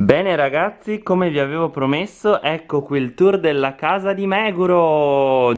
Bene ragazzi, come vi avevo promesso, ecco qui il tour della casa di Meguro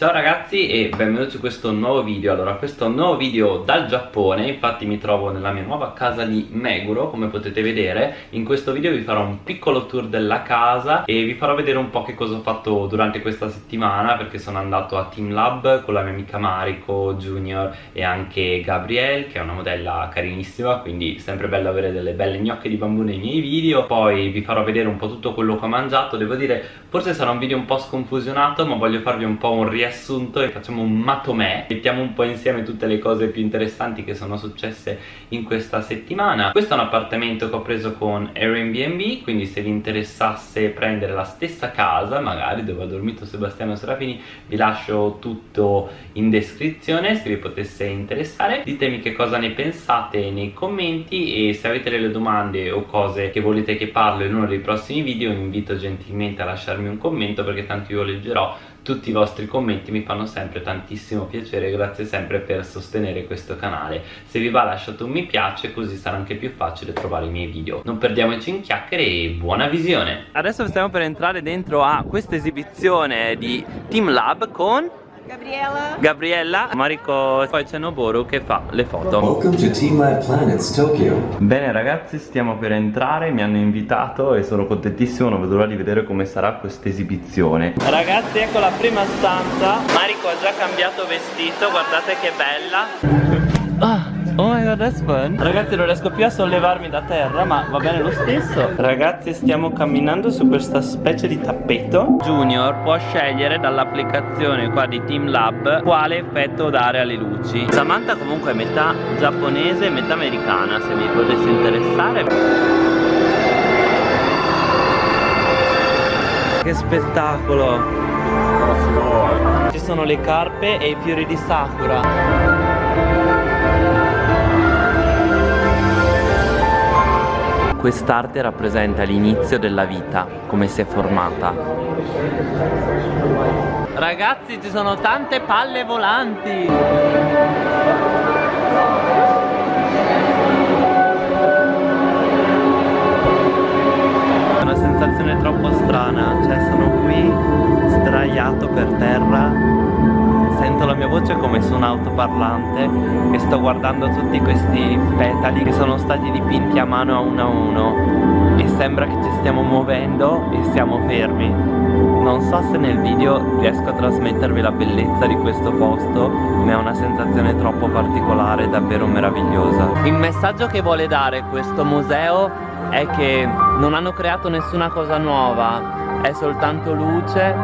Ciao ragazzi e benvenuti su questo nuovo video. Allora questo nuovo video dal Giappone Infatti mi trovo nella mia nuova casa di Meguro Come potete vedere. In questo video vi farò un piccolo tour della casa E vi farò vedere un po' che cosa ho fatto durante questa settimana Perché sono andato a Team Lab con la mia amica Mariko Junior E anche Gabrielle che è una modella carinissima Quindi sempre bello avere delle belle gnocche di bambù nei miei video. Poi vi farò vedere un po' tutto quello che ho mangiato. Devo dire forse sarà un video un po' sconfusionato Ma voglio farvi un po' un riassunto riassunto e facciamo un matomè mettiamo un po' insieme tutte le cose più interessanti che sono successe in questa settimana. Questo è un appartamento che ho preso con Airbnb quindi se vi interessasse prendere la stessa casa magari dove ha dormito Sebastiano Serafini vi lascio tutto in descrizione se vi potesse interessare. Ditemi che cosa ne pensate nei commenti e se avete delle domande o cose che volete che parlo in uno dei prossimi video vi invito gentilmente a lasciarmi un commento perché tanto io leggerò tutti i vostri commenti mi fanno sempre tantissimo piacere grazie sempre per sostenere questo canale. Se vi va lasciate un mi piace così sarà anche più facile trovare i miei video. Non perdiamoci in chiacchiere e buona visione! Adesso stiamo per entrare dentro a questa esibizione di Team Lab con Gabriella. Gabriella, Mariko, poi c'è Noboru che fa le foto. Welcome to Team Lab Planets Tokyo. Bene ragazzi, stiamo per entrare, mi hanno invitato e sono contentissimo, non vedo l'ora di vedere come sarà questa esibizione. Ragazzi, ecco la prima stanza. Mariko ha già cambiato vestito, guardate che bella. Ah. Oh my god that's fun. Ragazzi non riesco più a sollevarmi da terra ma va bene lo stesso. Ragazzi stiamo camminando su questa specie di tappeto. Junior può scegliere dall'applicazione qua di Team Lab Quale effetto dare alle luci. Samantha comunque è metà giapponese e metà americana Se vi potesse interessare. Che spettacolo. Ci sono le carpe e i fiori di sakura Quest'arte rappresenta l'inizio della vita, come si è formata. Ragazzi ci sono tante palle volanti! Su un autoparlante e sto guardando tutti questi petali che sono stati dipinti a mano a uno a uno e sembra che ci stiamo muovendo e siamo fermi. Non so se nel video riesco a trasmettervi la bellezza di questo posto ma è una sensazione troppo particolare davvero meravigliosa. Il messaggio che vuole dare questo museo è che non hanno creato nessuna cosa nuova è soltanto luce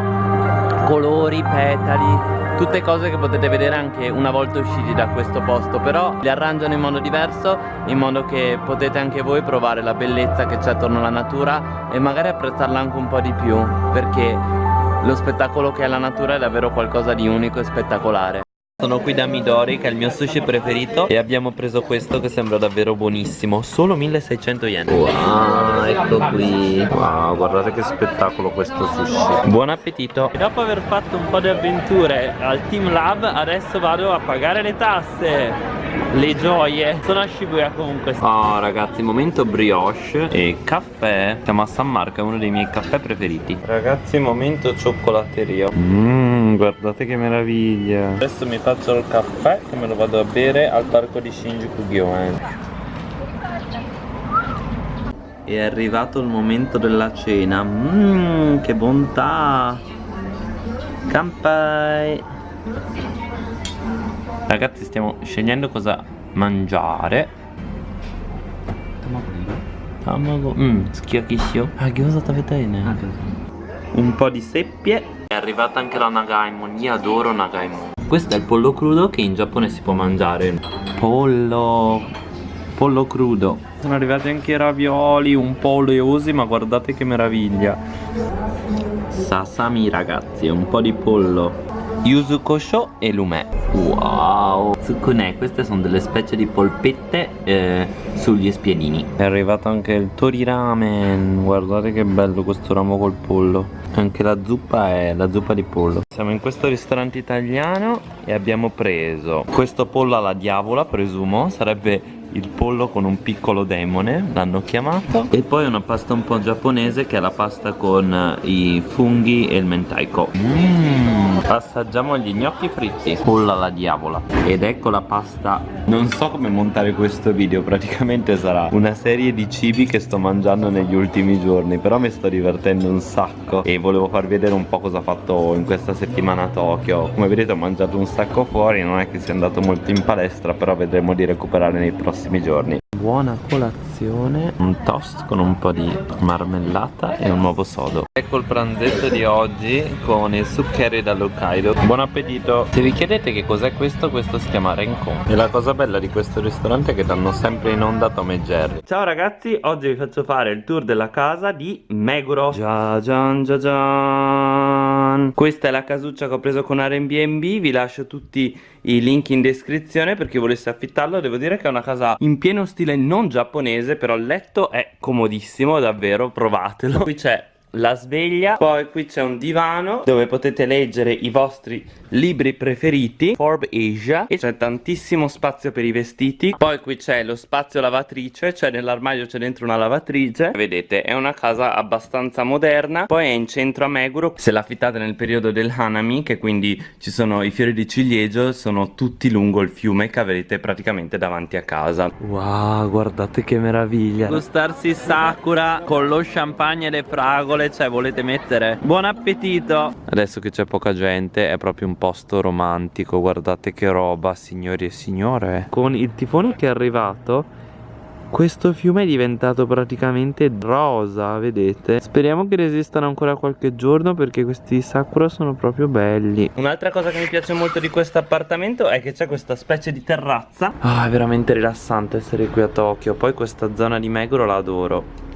colori, petali tutte cose che potete vedere anche una volta usciti da questo posto però le arrangiano in modo diverso in modo che potete anche voi provare la bellezza che c'è attorno alla natura e magari apprezzarla anche un po' di più perché lo spettacolo che è la natura è davvero qualcosa di unico e spettacolare sono qui da Midori che è il mio sushi preferito E abbiamo preso questo che sembra davvero buonissimo. Solo 1600 yen. Wow, ecco qui. Wow, guardate che spettacolo questo sushi. Buon appetito. E dopo aver fatto un po' di avventure al Team Lab Adesso vado a pagare le tasse. Le gioie. Sono a Shibuya comunque. Oh ragazzi momento brioche E caffè. Siamo a San Marco è uno dei miei caffè preferiti. Ragazzi momento cioccolateria Mmm guardate che meraviglia. Adesso mi faccio il caffè Che me lo vado a bere al parco di Shinjuku Gyoen È arrivato il momento della cena. Mmm che bontà. Kampai Ragazzi stiamo scegliendo cosa mangiare. Tamago. Mmm, schiachiscio Ah, gyoza tabetaine ah, Un po' di seppie È arrivata anche la Nagaimon. Io adoro Nagaimon. Questo è il pollo crudo che in Giappone si può mangiare. Pollo Pollo crudo. Sono arrivati anche i ravioli Un po' oleosi ma guardate che meraviglia. Sasami ragazzi, un po' di pollo Yuzu Kosho e Lumè Wow. Tsukune Queste sono delle specie di polpette eh, sugli spiedini. È arrivato anche il tori ramen Guardate che bello questo ramo col pollo. Anche la zuppa è la zuppa di pollo. Siamo in questo ristorante italiano E abbiamo preso questo pollo alla diavola presumo. Sarebbe il pollo con un piccolo demone l'hanno chiamato. E poi una pasta un po' giapponese che è la pasta con i funghi e il mentaiko. Mmm assaggiamo gli gnocchi fritti. Pollo alla diavola. Ed ecco la pasta. Non so come montare questo video praticamente sarà una serie di cibi che sto mangiando negli ultimi giorni però mi sto divertendo un sacco e volevo farvi vedere un po' cosa ho fatto in questa settimana a Tokyo. Come vedete ho mangiato un sacco fuori non è che sia andato molto in palestra però vedremo di recuperare nei prossimi giorni buona colazione. Un toast con un po' di marmellata e un nuovo sodo. Ecco il pranzetto di oggi con il succheri dall'Hokkaido. Buon appetito. Se vi chiedete che cos'è questo questo si chiama Renkon e la cosa bella di questo ristorante è che danno sempre in onda Tom e Jerry. Ciao ragazzi oggi vi faccio fare il tour della casa di Meguro. Già gian già gian questa è la casuccia che ho preso con Airbnb vi lascio tutti i link in descrizione per chi volesse affittarlo. Devo dire che è una casa in pieno stile non giapponese però il letto è comodissimo davvero provatelo. Qui c'è la sveglia. Poi qui c'è un divano dove potete leggere i vostri libri preferiti Forb Asia E c'è tantissimo spazio per i vestiti. Poi qui c'è lo spazio lavatrice Cioè nell'armadio c'è dentro una lavatrice. Vedete è una casa abbastanza moderna. Poi è in centro a Meguro. Se l'affittate nel periodo del Hanami Che quindi ci sono i fiori di ciliegio Sono tutti lungo il fiume che avete praticamente davanti a casa. Wow guardate che meraviglia. Gustarsi Sakura con lo champagne e le fragole sole cioè volete mettere buon appetito adesso che c'è poca gente è proprio un posto romantico guardate che roba signori e signore con il tifone che è arrivato questo fiume è diventato praticamente rosa, vedete? Speriamo che resistano ancora qualche giorno perché questi sakura sono proprio belli. Un'altra cosa che mi piace molto di questo appartamento è che c'è questa specie di terrazza. Ah, è veramente rilassante essere qui a Tokyo. Poi questa zona di Meguro la adoro.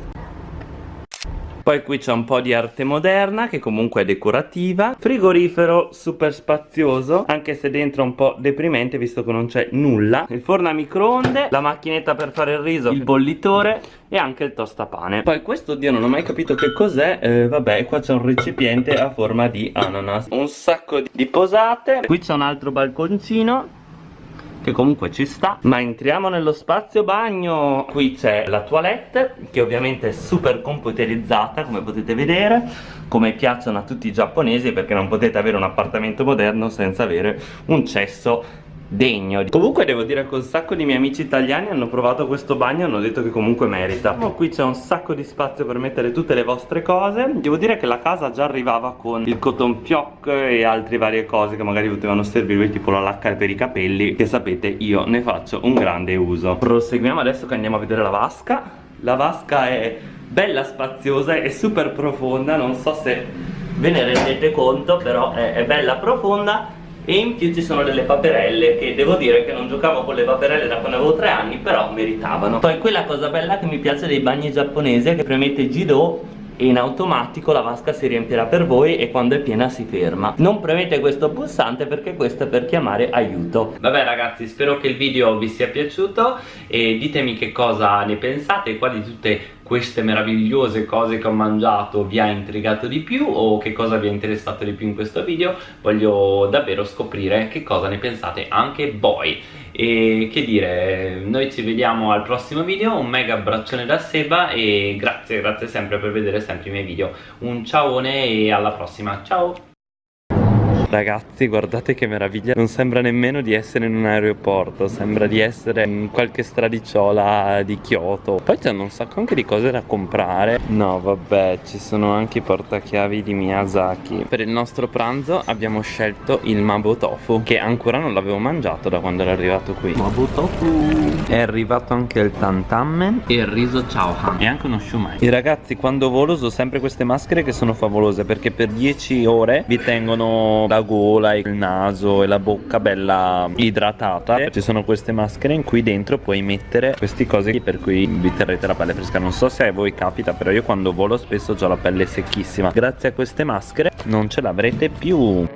Poi qui c'è un po' di arte moderna che comunque è decorativa. Frigorifero super spazioso Anche se dentro è un po' deprimente visto che non c'è nulla. Il forno a microonde La macchinetta per fare il riso Il bollitore E anche il tostapane. Poi questo, oddio non ho mai capito che cos'è. Eh, Vabbè qua c'è un recipiente a forma di ananas. Un sacco di posate. Qui c'è un altro balconcino che comunque ci sta. Ma entriamo nello spazio bagno. Qui c'è la toilette che ovviamente è super computerizzata come potete vedere. Come piacciono a tutti i giapponesi perché non potete avere un appartamento moderno senza avere un cesso degno. Comunque devo dire che un sacco di miei amici italiani hanno provato questo bagno e hanno detto che comunque merita. Oh, Qui c'è un sacco di spazio per mettere tutte le vostre cose. Devo dire che la casa già arrivava con il cotton fioc e altre varie cose che magari potevano servirvi tipo la lacca per i capelli Che sapete io ne faccio un grande uso. Proseguiamo adesso che andiamo a vedere la vasca. La vasca è bella spaziosa e super profonda Non so se ve ne rendete conto però è, è bella profonda e in più ci sono delle paperelle che devo dire che non giocavo con le paperelle da quando avevo tre anni però meritavano. Poi quella cosa bella che mi piace dei bagni giapponesi è che premete Jido e in automatico la vasca si riempirà per voi e quando è piena si ferma. Non premete questo pulsante perché questo è per chiamare aiuto. Vabbè ragazzi spero che il video vi sia piaciuto e ditemi che cosa ne pensate quali tutte queste meravigliose cose che ho mangiato vi ha intrigato di più o che cosa vi ha interessato di più in questo video. Voglio davvero scoprire che cosa ne pensate anche voi e che dire noi ci vediamo al prossimo video un mega abbraccione da Seba e grazie grazie sempre per vedere sempre i miei video. Un ciaone e alla prossima ciao Ragazzi guardate che meraviglia. Non sembra nemmeno di essere in un aeroporto Sembra di essere in qualche stradiciola di Kyoto. Poi c'hanno un sacco anche di cose da comprare. No vabbè ci sono anche i portachiavi di Miyazaki. Per il nostro pranzo abbiamo scelto il Mabo Tofu Che ancora non l'avevo mangiato da quando era arrivato qui. Mabo Tofu. È arrivato anche il tantamen e il riso chowhan. E anche uno shumai. E ragazzi quando volo uso sempre queste maschere che sono favolose Perché per 10 ore vi tengono la gola, il naso e la bocca bella idratata. Ci sono queste maschere in cui dentro puoi mettere queste cose per cui vi terrete la pelle fresca. Non so se a voi capita però io quando volo spesso ho la pelle secchissima. Grazie a queste maschere non ce l'avrete più